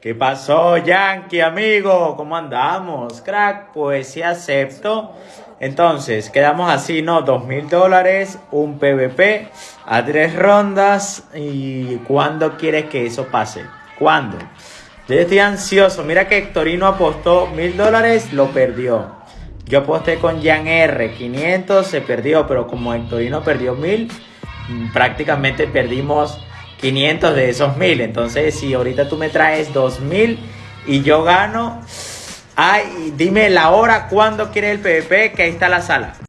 ¿Qué pasó, Yankee, amigo? ¿Cómo andamos? Crack, pues sí acepto. Entonces, quedamos así, ¿no? Dos mil dólares, un PVP a tres rondas. ¿Y cuándo quieres que eso pase? ¿Cuándo? Yo estoy ansioso. Mira que Hectorino apostó mil dólares, lo perdió. Yo aposté con Jan R, 500, se perdió, pero como Hectorino perdió mil, mm, prácticamente perdimos 500 de esos 1000. Entonces, si ahorita tú me traes 2000 y yo gano, ay, dime la hora, cuándo quieres el PvP, que ahí está la sala.